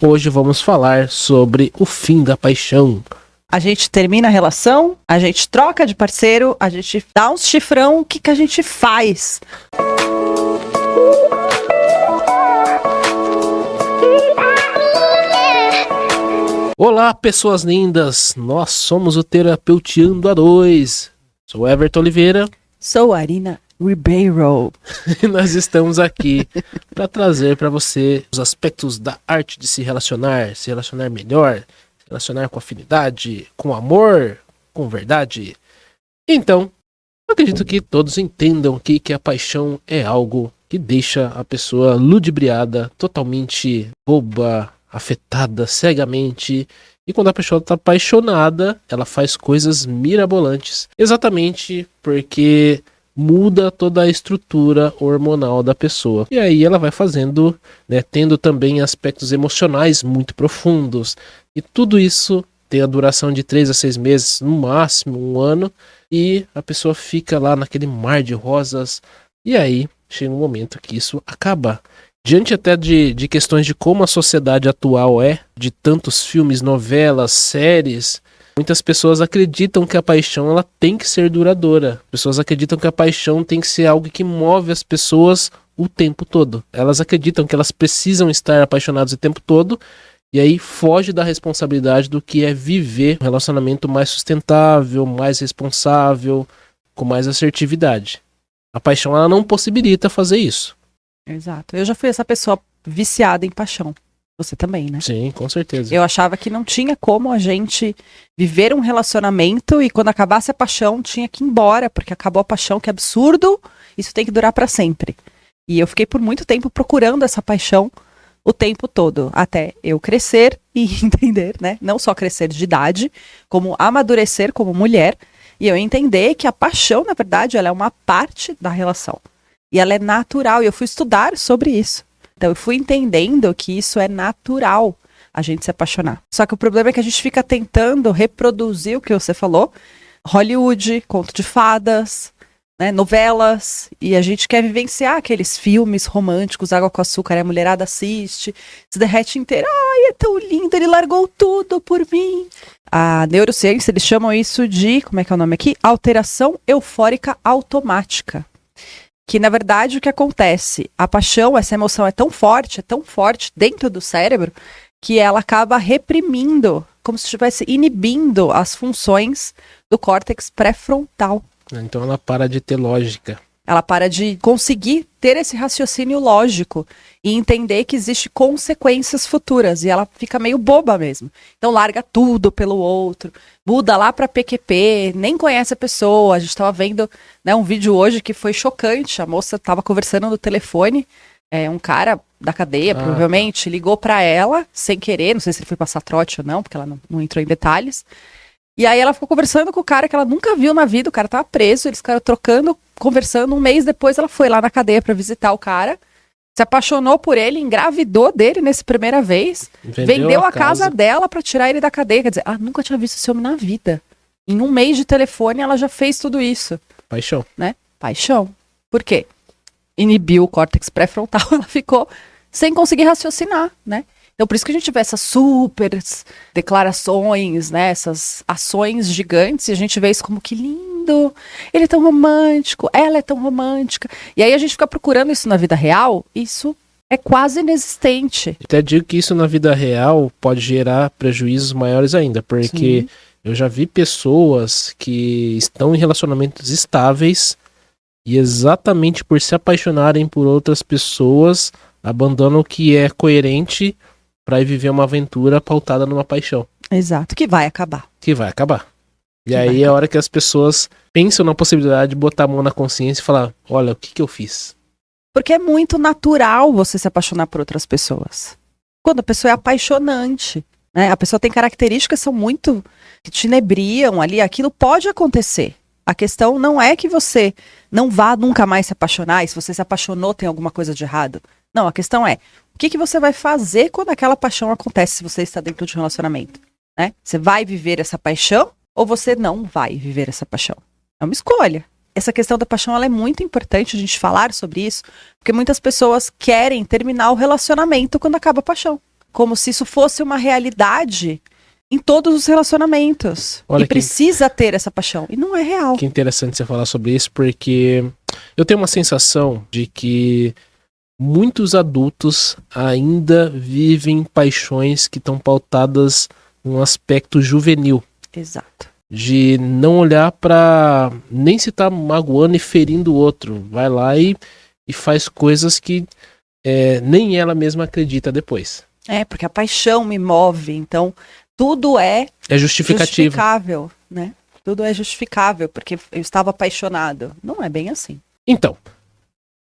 Hoje vamos falar sobre o fim da paixão. A gente termina a relação, a gente troca de parceiro, a gente dá uns chifrão, o que, que a gente faz? Olá, pessoas lindas! Nós somos o Terapeuteando a 2. Sou Everton Oliveira. Sou Arina Ribeiro. Nós estamos aqui para trazer para você os aspectos da arte de se relacionar, se relacionar melhor, se relacionar com afinidade, com amor, com verdade. Então, acredito que todos entendam aqui que a paixão é algo que deixa a pessoa ludibriada, totalmente boba, afetada cegamente. E quando a pessoa está apaixonada, ela faz coisas mirabolantes. Exatamente porque muda toda a estrutura hormonal da pessoa. E aí ela vai fazendo, né, tendo também aspectos emocionais muito profundos. E tudo isso tem a duração de 3 a 6 meses, no máximo um ano. E a pessoa fica lá naquele mar de rosas. E aí chega um momento que isso acaba. Diante até de, de questões de como a sociedade atual é, de tantos filmes, novelas, séries, muitas pessoas acreditam que a paixão ela tem que ser duradoura. Pessoas acreditam que a paixão tem que ser algo que move as pessoas o tempo todo. Elas acreditam que elas precisam estar apaixonadas o tempo todo e aí foge da responsabilidade do que é viver um relacionamento mais sustentável, mais responsável, com mais assertividade. A paixão ela não possibilita fazer isso. Exato. Eu já fui essa pessoa viciada em paixão. Você também, né? Sim, com certeza. Eu achava que não tinha como a gente viver um relacionamento e quando acabasse a paixão tinha que ir embora, porque acabou a paixão, que absurdo, isso tem que durar para sempre. E eu fiquei por muito tempo procurando essa paixão o tempo todo, até eu crescer e entender, né? Não só crescer de idade, como amadurecer como mulher e eu entender que a paixão, na verdade, ela é uma parte da relação. E ela é natural. E eu fui estudar sobre isso. Então eu fui entendendo que isso é natural a gente se apaixonar. Só que o problema é que a gente fica tentando reproduzir o que você falou. Hollywood, conto de fadas, né, novelas, e a gente quer vivenciar aqueles filmes românticos, água com açúcar, a mulherada assiste, se derrete inteira. Ai, é tão lindo, ele largou tudo por mim. A neurociência, eles chamam isso de, como é que é o nome aqui? Alteração eufórica automática que na verdade o que acontece, a paixão, essa emoção é tão forte, é tão forte dentro do cérebro, que ela acaba reprimindo, como se estivesse inibindo as funções do córtex pré-frontal. Então ela para de ter lógica. Ela para de conseguir ter esse raciocínio lógico e entender que existe consequências futuras e ela fica meio boba mesmo. Então larga tudo pelo outro, muda lá para PQP, nem conhece a pessoa. A gente estava vendo né, um vídeo hoje que foi chocante. A moça estava conversando no telefone, é, um cara da cadeia, ah, tá. provavelmente, ligou para ela sem querer, não sei se ele foi passar trote ou não, porque ela não, não entrou em detalhes. E aí ela ficou conversando com o cara que ela nunca viu na vida, o cara tava preso, eles ficaram trocando, conversando. Um mês depois ela foi lá na cadeia para visitar o cara, se apaixonou por ele, engravidou dele nessa primeira vez, vendeu, vendeu a, casa, casa dela para tirar ele da cadeia. Quer dizer, ela nunca tinha visto esse homem na vida. Em um mês de telefone ela já fez tudo isso. Paixão. Né? Paixão. Por quê? Inibiu o córtex pré-frontal, ela ficou sem conseguir raciocinar, né? Então, por isso que a gente vê essas super declarações, né? Essas ações gigantes, e a gente vê isso como que lindo, ele é tão romântico, ela é tão romântica. E aí a gente fica procurando isso na vida real, isso é quase inexistente. Até digo que isso na vida real pode gerar prejuízos maiores ainda, porque Sim. eu já vi pessoas que estão em relacionamentos estáveis e exatamente por se apaixonarem por outras pessoas abandonam o que é coerente para ir viver uma aventura pautada numa paixão. Exato, que vai acabar. Que vai acabar. E que aí é a hora que as pessoas pensam na possibilidade de botar a mão na consciência e falar: olha, o que, que eu fiz? Porque é muito natural você se apaixonar por outras pessoas. Quando a pessoa é apaixonante, né? A pessoa tem características que são muito que te inebriam ali, aquilo pode acontecer. A questão não é que você não vá nunca mais se apaixonar, e se você se apaixonou tem alguma coisa de errado. Não, a questão é, o que, que você vai fazer quando aquela paixão acontece se você está dentro de um relacionamento? Né? Você vai viver essa paixão ou você não vai viver essa paixão? É uma escolha. Essa questão da paixão é muito importante a gente falar sobre isso, porque muitas pessoas querem terminar o relacionamento quando acaba a paixão. como se isso fosse uma realidade em todos os relacionamentos. Olha e que- precisa ter essa paixão. E não é real. Que interessante você falar sobre isso, porque eu tenho uma sensação de que muitos adultos ainda vivem paixões que estão pautadas num aspecto juvenil. Exato. De não olhar pra nem se tá magoando e ferindo o outro. Vai lá e, e faz coisas que é, nem ela mesma acredita depois. É, porque a paixão me move. Então, tudo é É justificativo. justificável, né? Tudo é justificável, porque eu estava apaixonado. Não é bem assim. Então,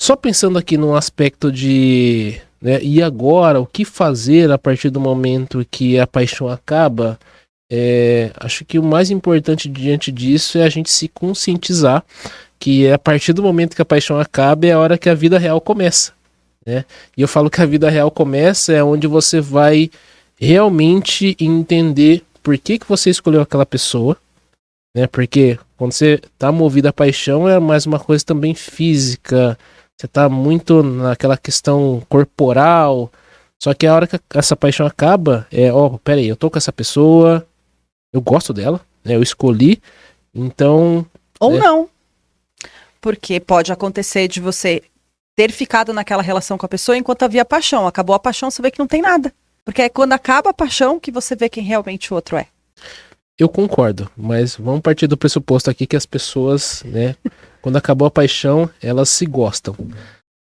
só pensando aqui num aspecto de. Né, e agora, o que fazer a partir do momento que a paixão acaba? É, acho que o mais importante diante disso é a gente se conscientizar que é a partir do momento que a paixão acaba é a hora que a vida real começa. Né? E eu falo que a vida real começa é onde você vai realmente entender por que, que você escolheu aquela pessoa, né? Porque quando você tá movido à paixão é mais uma coisa também física, você tá muito naquela questão corporal. Só que a hora que essa paixão acaba, é, ó, pera aí, eu tô com essa pessoa, eu gosto dela, né? Eu escolhi, então, Ou É. não. Porque pode acontecer de você ter ficado naquela relação com a pessoa enquanto havia paixão. Acabou a paixão, você vê que não tem nada. Porque é quando acaba a paixão que você vê quem realmente o outro é. eu concordo, mas vamos partir do pressuposto aqui que as pessoas, né, quando acabou a paixão, elas se gostam.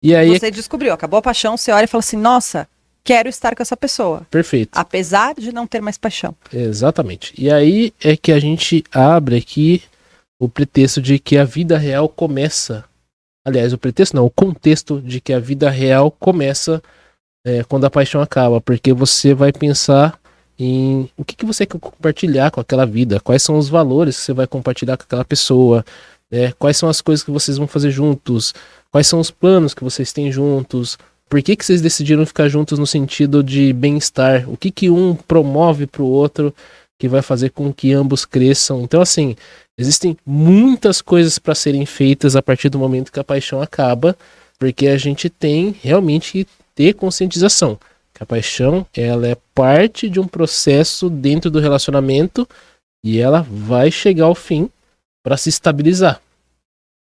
E aí, Você descobriu, acabou a paixão, você olha e fala assim: nossa, quero estar com essa pessoa. perfeito. Apesar de não ter mais paixão. Exatamente. E aí é que a gente abre aqui o pretexto de que a vida real começa. Aliás, o pretexto não, o contexto de que a vida real começa é, quando a paixão acaba, porque você vai pensar em o que, que você quer compartilhar com aquela vida, quais são os valores que você vai compartilhar com aquela pessoa, né? quais são as coisas que vocês vão fazer juntos, quais são os planos que vocês têm juntos, por que, que vocês decidiram ficar juntos no sentido de bem-estar, o que, que um promove para o outro que vai fazer com que ambos cresçam. Então, assim, existem muitas coisas para serem feitas a partir do momento que a paixão acaba, porque a gente tem realmente que ter conscientização. Que a paixão, ela é parte de um processo dentro do relacionamento e ela vai chegar ao fim para se estabilizar.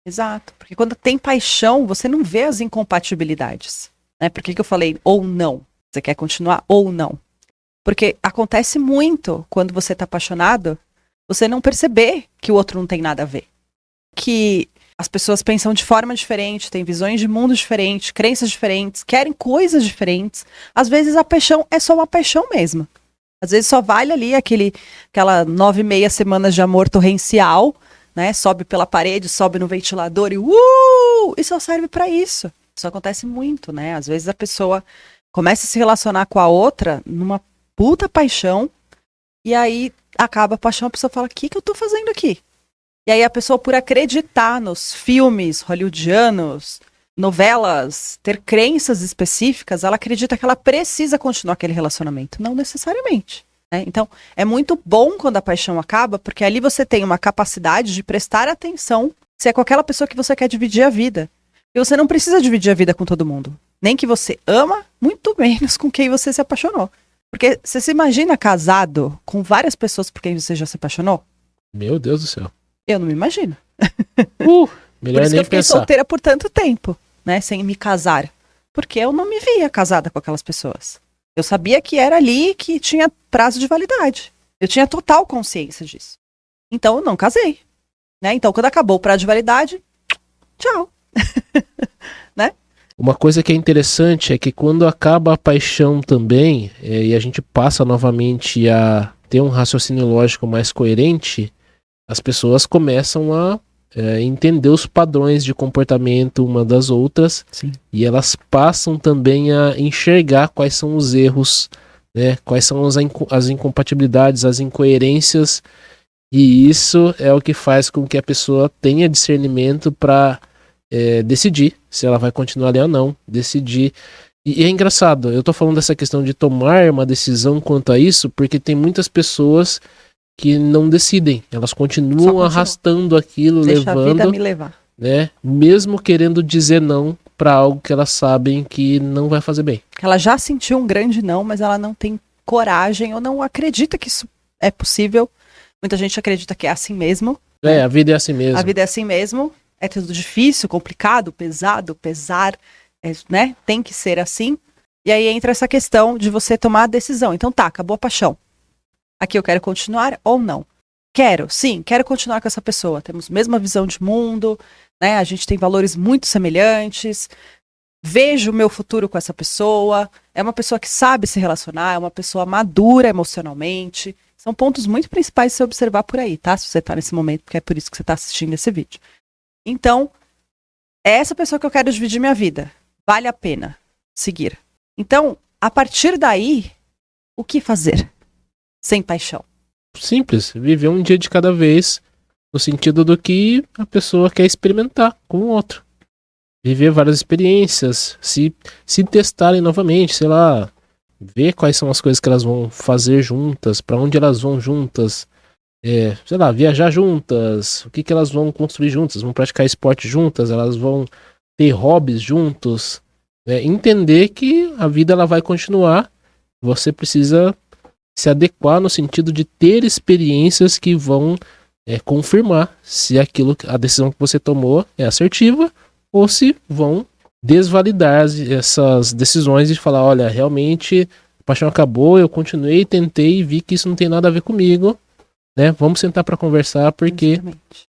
Exato. Porque quando tem paixão, você não vê as incompatibilidades. Né? Por que, que eu falei ou não? Você quer continuar ou não? Porque acontece muito quando você está apaixonado, você não perceber que o outro não tem nada a ver. Que as pessoas pensam de forma diferente, têm visões de mundo diferentes, crenças diferentes, querem coisas diferentes. Às vezes a paixão é só uma paixão mesmo. Às vezes só vale ali aquele, aquela nove e meia semanas de amor torrencial, né? Sobe pela parede, sobe no ventilador e uh! E só serve para isso. Isso acontece muito, né? Às vezes a pessoa começa a se relacionar com a outra numa puta paixão e aí acaba a paixão, a pessoa fala: "O que que eu tô fazendo aqui?" E aí a pessoa por acreditar nos filmes hollywoodianos, novelas, ter crenças específicas, ela acredita que ela precisa continuar aquele relacionamento, não necessariamente. né? Então, é muito bom quando a paixão acaba, porque ali você tem uma capacidade de prestar atenção se é com aquela pessoa que você quer dividir a vida. E você não precisa dividir a vida com todo mundo. Nem que você ama, muito menos com quem você se apaixonou. Porque você se imagina casado com várias pessoas por quem você já se apaixonou? Meu Deus do céu. Eu não me imagino. Uh, Por melhor isso que nem eu fiquei pensar. solteira por tanto tempo, né? Sem me casar. Porque eu não me via casada com aquelas pessoas. Eu sabia que era ali que tinha prazo de validade. Eu tinha total consciência disso. Então eu não casei. Né? Então, quando acabou o prazo de validade, tchau. Uma coisa que é interessante é que quando acaba a paixão também, é, e a gente passa novamente a ter um raciocínio lógico mais coerente, as pessoas começam a é, entender os padrões de comportamento uma das outras Sim. e elas passam também a enxergar quais são os erros, né, quais são as, inco- as incompatibilidades, as incoerências, e isso é o que faz com que a pessoa tenha discernimento para é, decidir se ela vai continuar ali ou não, decidir. E, é engraçado, eu tô falando dessa questão de tomar uma decisão quanto a isso, porque tem muitas pessoas que não decidem, elas continuam continuam. arrastando aquilo, Deixa a vida levando, me levar. né, mesmo querendo dizer não para algo que elas sabem que não vai fazer bem. Ela já sentiu um grande não, mas ela não tem coragem ou não acredita que isso é possível. Muita gente acredita que é assim mesmo. É, a vida é assim mesmo. A vida é assim mesmo. É tudo difícil, complicado, pesado, pesar, é, né? Tem que ser assim. E aí entra essa questão de você tomar a decisão. Então tá, acabou a paixão. Aqui eu quero continuar ou não. Quero, sim, quero continuar com essa pessoa. Temos mesma visão de mundo, né? A gente tem valores muito semelhantes. Vejo o meu futuro com essa pessoa. É uma pessoa que sabe se relacionar, é uma pessoa madura emocionalmente. São pontos muito principais de se observar por aí, tá? Se você tá nesse momento, porque é por isso que você tá assistindo esse vídeo. Então, é essa pessoa que eu quero dividir minha vida. Vale a pena seguir. Então, a partir daí, o que fazer? Sem paixão. Simples, viver um dia de cada vez, no sentido do que a pessoa quer experimentar com o outro. Viver várias experiências, se, se testarem novamente, sei lá, ver quais são as coisas que elas vão fazer juntas, para onde elas vão juntas, é, sei lá, viajar juntas, o que, que elas vão construir juntas, vão praticar esporte juntas, elas vão ter hobbies juntos, é, entender que a vida ela vai continuar, você precisa se adequar no sentido de ter experiências que vão é, confirmar se aquilo, a decisão que você tomou é assertiva ou se vão desvalidar as, essas decisões e falar, olha, realmente a paixão acabou, eu continuei, tentei e vi que isso não tem nada a ver comigo, né? Vamos sentar para conversar porque Exatamente.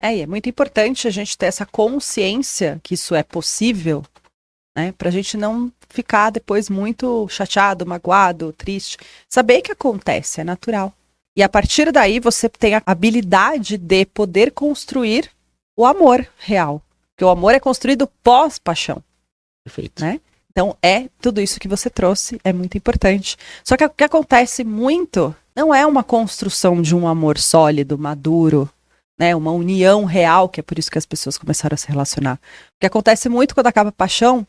É, e é muito importante a gente ter essa consciência que isso é possível, né? Pra gente não ficar depois muito chateado, magoado, triste. Saber que acontece, é natural. E a partir daí você tem a habilidade de poder construir o amor real. Porque o amor é construído pós-paixão. perfeito. Né? Então é tudo isso que você trouxe, é muito importante. Só que o que acontece muito não é uma construção de um amor sólido, maduro, né? Uma união real, que é por isso que as pessoas começaram a se relacionar. O que acontece muito quando acaba a paixão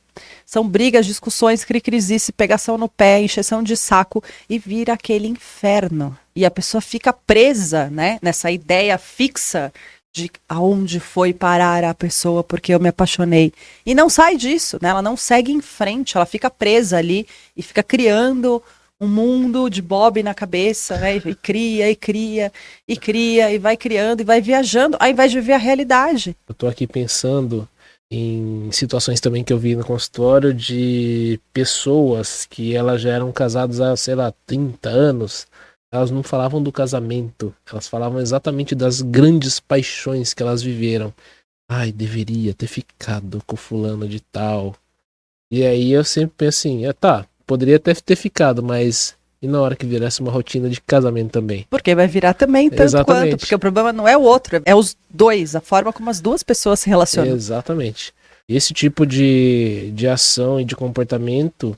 são brigas, discussões, cri-crisice, pegação no pé, encheção de saco e vira aquele inferno. E a pessoa fica presa, né, nessa ideia fixa de aonde foi parar a pessoa porque eu me apaixonei. E não sai disso, né? Ela não segue em frente, ela fica presa ali e fica criando um mundo de Bob na cabeça, né? E cria, e cria, e cria, e vai criando, e vai viajando, ao invés de viver a realidade. Eu tô aqui pensando em situações também que eu vi no consultório de pessoas que elas já eram casadas há, sei lá, 30 anos. Elas não falavam do casamento, elas falavam exatamente das grandes paixões que elas viveram. Ai, deveria ter ficado com fulano de tal. E aí eu sempre penso assim, é, tá, poderia até ter ficado, mas e na hora que virasse uma rotina de casamento também? Porque vai virar também tanto Exatamente. quanto, porque o problema não é o outro, é os dois, a forma como as duas pessoas se relacionam. Exatamente. Esse tipo de, de ação e de comportamento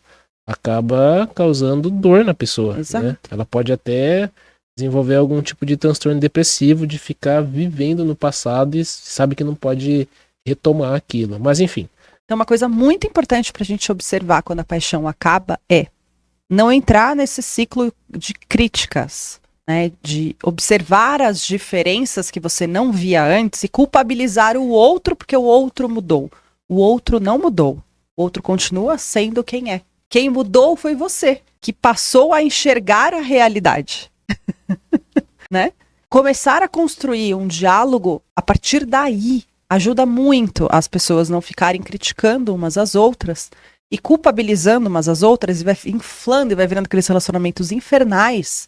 acaba causando dor na pessoa. Exato. Né? Ela pode até desenvolver algum tipo de transtorno depressivo, de ficar vivendo no passado e sabe que não pode retomar aquilo. Mas enfim, Então, uma coisa muito importante para a gente observar quando a paixão acaba é não entrar nesse ciclo de críticas, né? De observar as diferenças que você não via antes e culpabilizar o outro porque o outro mudou. O outro não mudou. O outro continua sendo quem é. Quem mudou foi você, que passou a enxergar a realidade. né? Começar a construir um diálogo a partir daí ajuda muito as pessoas não ficarem criticando umas às outras e culpabilizando umas às outras e vai inflando e vai virando aqueles relacionamentos infernais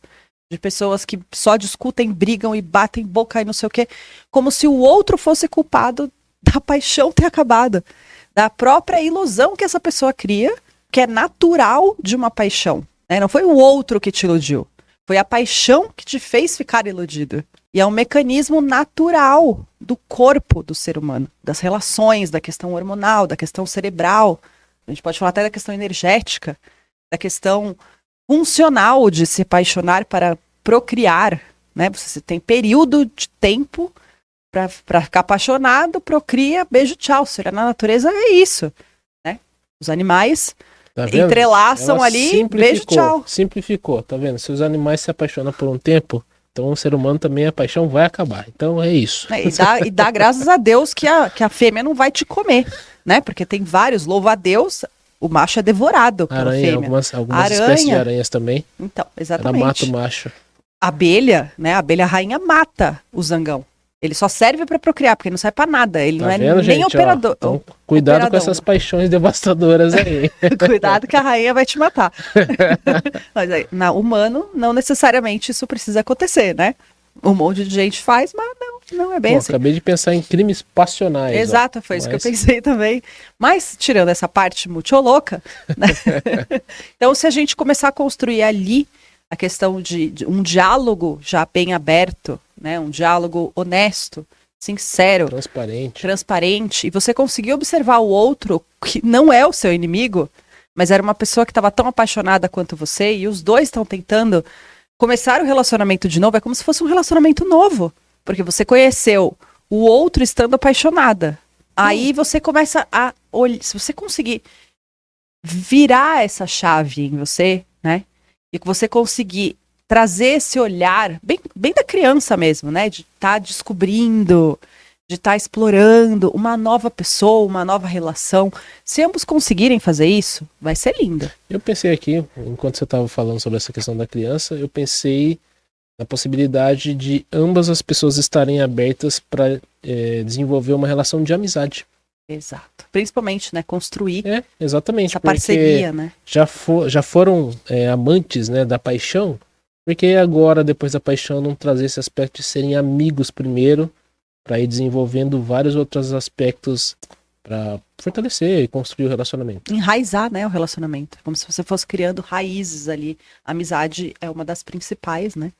de pessoas que só discutem, brigam e batem boca e não sei o quê, como se o outro fosse culpado da paixão ter acabado, da própria ilusão que essa pessoa cria, que é natural de uma paixão. né? Não foi o outro que te iludiu, foi a paixão que te fez ficar iludido. E é um mecanismo natural do corpo do ser humano, das relações, da questão hormonal, da questão cerebral. A gente pode falar até da questão energética, da questão funcional de se apaixonar para procriar, né? Você tem período de tempo para ficar apaixonado, procria, beijo, tchau. Se olhar na natureza é isso, né? Os animais tá entrelaçam Ela ali, beijo, tchau. Simplificou, tá vendo? Se os animais se apaixonam por um tempo, Então o ser humano também, a paixão vai acabar. Então é isso. É, e, dá, e dá graças a Deus que a, que a fêmea não vai te comer, né? Porque tem vários, louva a Deus, o macho é devorado pela Aranha, fêmea. algumas, algumas Aranha. espécies de aranhas também. Então, Ela exatamente. mata o macho. abelha, né? A abelha rainha mata o zangão. Ele só serve pra procriar, porque ele não serve pra nada. Ele Tá não é vendo, nem gente? Ó, operador. então, cuidado com operadão. essas paixões devastadoras aí. Cuidado que a rainha vai te matar. mas aí, na humano, não necessariamente isso precisa acontecer, né? Um monte de gente faz, mas não, não é bem Pô, assim. acabei de pensar em crimes passionais. ó. Exato, foi isso Mas- que eu pensei também. Mas, tirando essa parte muito louca, né? então se a gente começar a construir ali a questão de, de um diálogo já bem aberto, né? Um diálogo honesto, sincero, Transparente. transparente, e você conseguir observar o outro, que não é o seu inimigo, mas era uma pessoa que estava tão apaixonada quanto você, e os dois estão tentando começar o relacionamento de novo, é como se fosse um relacionamento novo. Porque você conheceu o outro estando apaixonada. Aí você começa a olhar. Se você conseguir virar essa chave em você, né? E que você conseguir trazer esse olhar, bem, bem da criança mesmo, né? De estar descobrindo, de estar explorando uma nova pessoa, uma nova relação. Se ambos conseguirem fazer isso, vai ser lindo. Eu pensei aqui, enquanto você estava falando sobre essa questão da criança, eu pensei na possibilidade de ambas as pessoas estarem abertas para desenvolver uma relação de amizade. Exato. Principalmente, né? Construir É, exatamente. essa parceria, né? já, for, já foram é, amantes né, da paixão, porque agora, depois da paixão, não trazer esse aspecto de serem amigos primeiro, para ir desenvolvendo vários outros aspectos para fortalecer e construir o relacionamento. Enraizar, né? O relacionamento. Como se você fosse criando raízes ali. A amizade é uma das principais, né?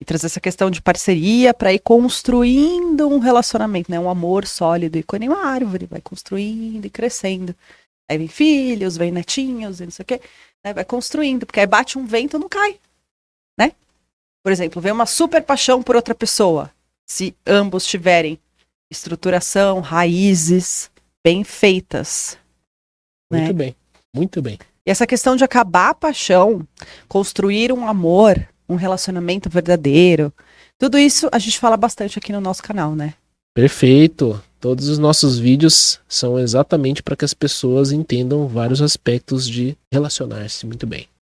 E trazer essa questão de parceria para ir construindo um relacionamento, né? Um amor sólido. E quando uma árvore vai construindo e crescendo. Aí vem filhos, vem netinhos, e não sei o quê. Né? Vai construindo, porque aí bate um vento não cai. Né? Por exemplo, vem uma super paixão por outra pessoa. Se ambos tiverem estruturação, raízes bem feitas. Muito Né? bem, muito bem. E essa questão de acabar a paixão, construir um amor, um relacionamento verdadeiro, tudo isso a gente fala bastante aqui no nosso canal, né? Perfeito. Todos os nossos vídeos são exatamente para que as pessoas entendam vários aspectos de relacionar-se muito bem.